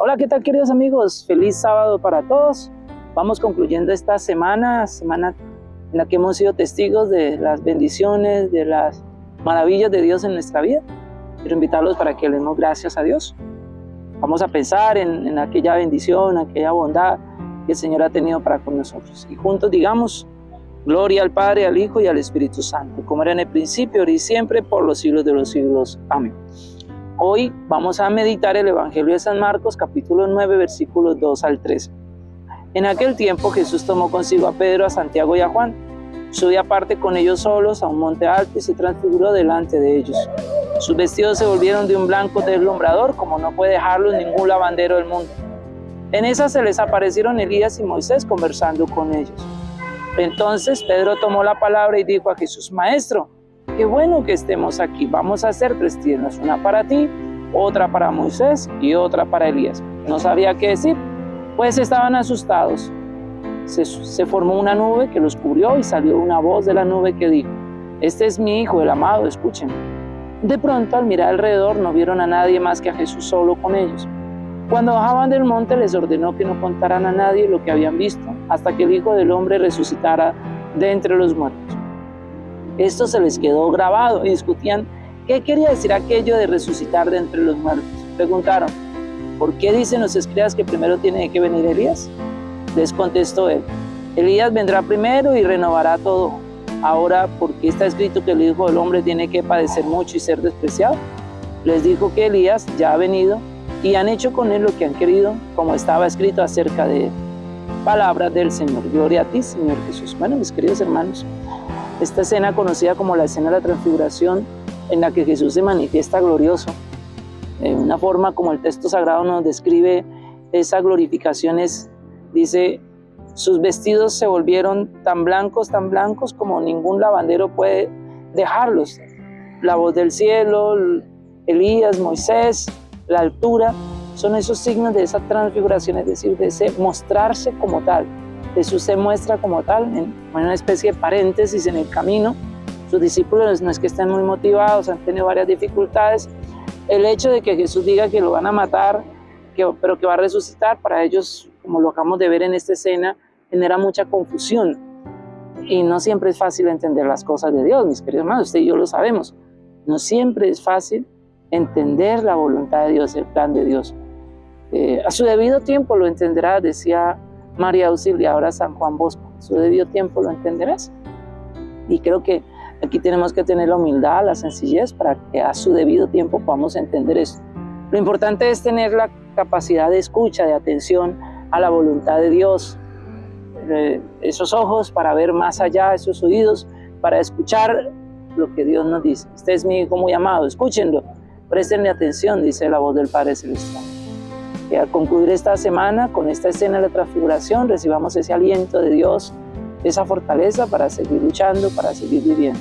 Hola, ¿qué tal queridos amigos? Feliz sábado para todos. Vamos concluyendo esta semana, semana en la que hemos sido testigos de las bendiciones, de las maravillas de Dios en nuestra vida. Quiero invitarlos para que le demos gracias a Dios. Vamos a pensar en, aquella bendición, aquella bondad que el Señor ha tenido para con nosotros. Y juntos digamos, gloria al Padre, al Hijo y al Espíritu Santo, como era en el principio, ahora y siempre, por los siglos de los siglos. Amén. Hoy vamos a meditar el Evangelio de San Marcos, capítulo 9, versículos 2 al 13. En aquel tiempo Jesús tomó consigo a Pedro, a Santiago y a Juan. Subió aparte con ellos solos a un monte alto y se transfiguró delante de ellos. Sus vestidos se volvieron de un blanco deslumbrador, como no puede dejarlos ningún lavandero del mundo. En esa se les aparecieron Elías y Moisés conversando con ellos. Entonces Pedro tomó la palabra y dijo a Jesús, Maestro, qué bueno que estemos aquí. Vamos a hacer tres tiendas, una para ti, otra para Moisés y otra para Elías. No sabía qué decir, pues estaban asustados. Se, se, formó una nube que los cubrió y salió una voz de la nube que dijo, Este es mi hijo, el amado, escuchen. De pronto, al mirar alrededor, no vieron a nadie más que a Jesús solo con ellos. Cuando bajaban del monte, les ordenó que no contaran a nadie lo que habían visto, hasta que el Hijo del Hombre resucitara de entre los muertos. Esto se les quedó grabado y discutían qué quería decir aquello de resucitar de entre los muertos. Preguntaron, ¿por qué dicen los escribas que primero tiene que venir Elías? Les contestó él, Elías vendrá primero y renovará todo. Ahora, ¿por qué está escrito que el Hijo del Hombre tiene que padecer mucho y ser despreciado? Les dijo que Elías ya ha venido y han hecho con él lo que han querido, como estaba escrito acerca de él. Palabra del Señor. Gloria a ti, Señor Jesús. Bueno, mis queridos hermanos, esta escena conocida como la escena de la transfiguración, en la que Jesús se manifiesta glorioso, de una forma como el texto sagrado nos describe esa glorificación es, dice, sus vestidos se volvieron tan blancos, tan blancos como ningún lavandero puede dejarlos. La voz del cielo, Elías, Moisés, la altura, son esos signos de esa transfiguración, es decir, de ese mostrarse como tal. Jesús se muestra como tal, en una especie de paréntesis en el camino. Sus discípulos no es que estén muy motivados, han tenido varias dificultades, el hecho de que Jesús diga que lo van a matar, pero que va a resucitar, para ellos, como lo acabamos de ver en esta escena, genera mucha confusión. Y no siempre es fácil entender las cosas de Dios, mis queridos hermanos, usted y yo lo sabemos. No siempre es fácil entender la voluntad de Dios, el plan de Dios. Eh, a su debido tiempo lo entenderás, decía María Auxilia, ahora San Juan Bosco. Su debido tiempo lo entenderás. Y creo que Aquí tenemos que tener la humildad, la sencillez para que a su debido tiempo podamos entender esto. Lo importante es tener la capacidad de escucha, de atención a la voluntad de Dios. Eh, esos ojos para ver más allá, esos oídos para escuchar lo que Dios nos dice. Este es mi hijo muy amado, escúchenlo, prestenle atención, dice la voz del Padre Celestial. Y al concluir esta semana con esta escena de la transfiguración, recibamos ese aliento de Dios esa fortaleza para seguir luchando, para seguir viviendo.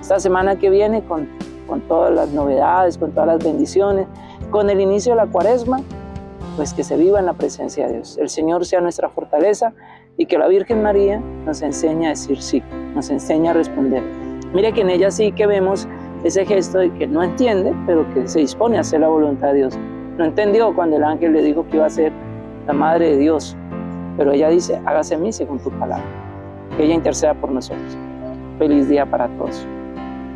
Esta semana que viene con, con todas las novedades, con todas las bendiciones, con el inicio de la cuaresma, pues que se viva en la presencia de Dios. El Señor sea nuestra fortaleza y que la Virgen María nos enseñe a decir sí, nos enseñe a responder. Mire que en ella sí que vemos ese gesto de que no entiende, pero que se dispone a hacer la voluntad de Dios. No entendió cuando el ángel le dijo que iba a ser la Madre de Dios, pero ella dice, hágase mí según tu palabra que ella interceda por nosotros. Feliz día para todos.